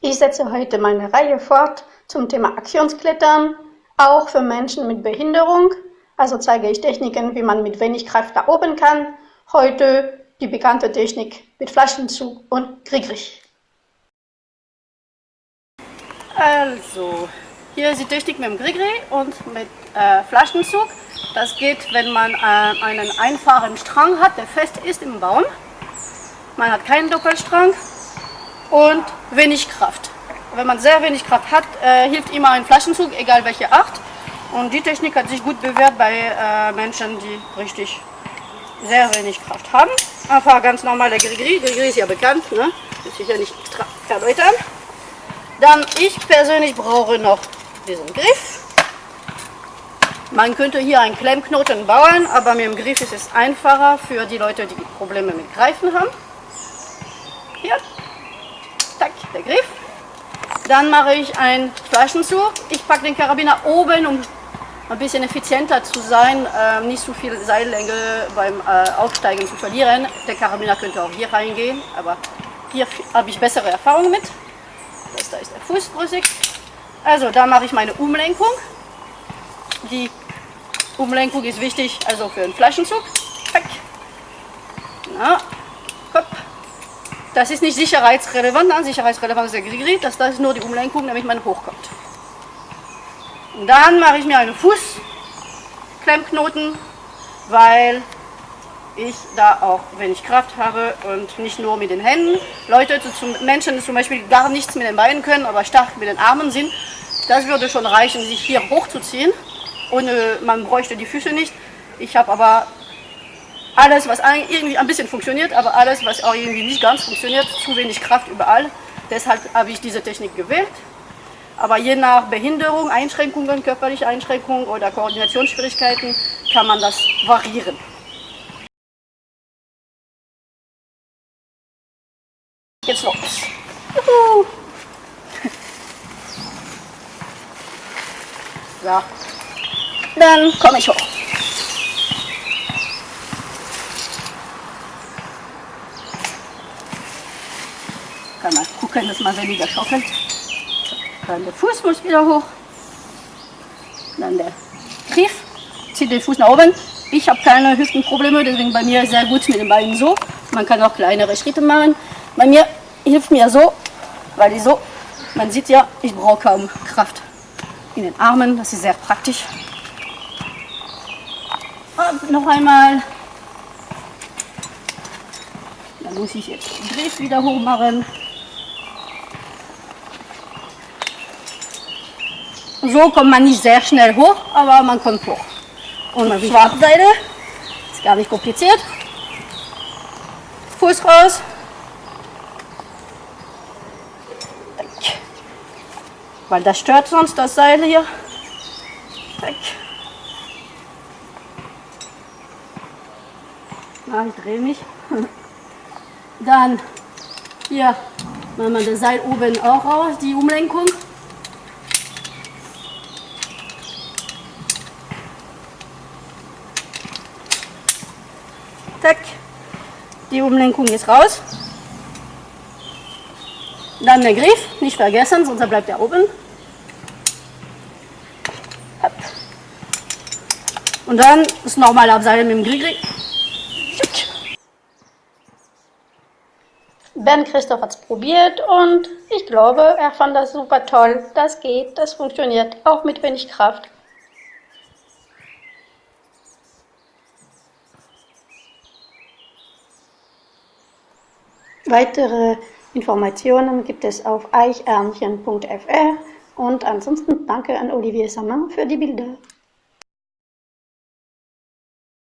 Ich setze heute meine Reihe fort zum Thema Aktionsklettern, auch für Menschen mit Behinderung. Also zeige ich Techniken, wie man mit wenig Kraft da oben kann. Heute die bekannte Technik mit Flaschenzug und Grigrig. Also, hier ist die Technik mit dem Grigri und mit äh, Flaschenzug. Das geht, wenn man äh, einen einfachen Strang hat, der fest ist im Baum. Man hat keinen Doppelstrang und wenig Kraft. Wenn man sehr wenig Kraft hat, äh, hilft immer ein Flaschenzug, egal welche Art. Und die Technik hat sich gut bewährt bei äh, Menschen, die richtig sehr wenig Kraft haben. Einfach ganz normaler Grigri. Grigri ist ja bekannt, ne? muss ich ja nicht extra erläutern. Dann, ich persönlich brauche noch diesen Griff. Man könnte hier einen Klemmknoten bauen, aber mit dem Griff ist es einfacher für die Leute, die Probleme mit Greifen haben. Hier, Tack, der Griff. Dann mache ich einen Flaschenzug. Ich packe den Karabiner oben, um ein bisschen effizienter zu sein, äh, nicht so viel Seillänge beim äh, Aufsteigen zu verlieren. Der Karabiner könnte auch hier reingehen, aber hier habe ich bessere Erfahrungen mit. Das da ist der Fuß brüssig. Also da mache ich meine Umlenkung. Die Umlenkung ist wichtig, also für einen Flaschenzug. Na, Kopf. Das ist nicht sicherheitsrelevant, nein, sicherheitsrelevant ist der Grigri, das, das ist nur die Umlenkung, damit man hochkommt. Und dann mache ich mir einen Fußklemmknoten, weil ich da auch wenig Kraft habe und nicht nur mit den Händen. Leute, Menschen, die zum Beispiel gar nichts mit den Beinen können, aber stark mit den Armen sind, das würde schon reichen, sich hier hochzuziehen. Und man bräuchte die Füße nicht. Ich habe aber alles, was irgendwie ein bisschen funktioniert, aber alles, was auch irgendwie nicht ganz funktioniert, zu wenig Kraft überall. Deshalb habe ich diese Technik gewählt. Aber je nach Behinderung, Einschränkungen, körperliche Einschränkungen oder Koordinationsschwierigkeiten kann man das variieren. Jetzt los. Juhu. So. Dann komme ich hoch. Kann man gucken, dass man weniger schaukelt. Dann der Fuß muss wieder hoch. Dann der Griff. Zieht den Fuß nach oben. Ich habe keine Hüftenprobleme, deswegen bei mir sehr gut mit den Beinen so. Man kann auch kleinere Schritte machen. Bei mir hilft mir so, weil ich so, man sieht ja, ich brauche kaum Kraft in den Armen. Das ist sehr praktisch. Und noch einmal. Dann muss ich jetzt den Griff wieder hoch machen. So kommt man nicht sehr schnell hoch, aber man kommt hoch. Und auf die Seite ist gar nicht kompliziert. Fuß raus. Weil das stört sonst das Seil hier. Na, ich drehe mich. Dann hier machen wir das Seil oben auch raus, die Umlenkung. Zack. Die Umlenkung ist raus. Dann der Griff, nicht vergessen, sonst bleibt er oben. Und dann das normale Abseilen mit dem Grigri. Ben Christoph hat es probiert und ich glaube, er fand das super toll. Das geht, das funktioniert, auch mit wenig Kraft. Weitere Informationen gibt es auf eichärmchen.fr und ansonsten danke an Olivier Samin für die Bilder.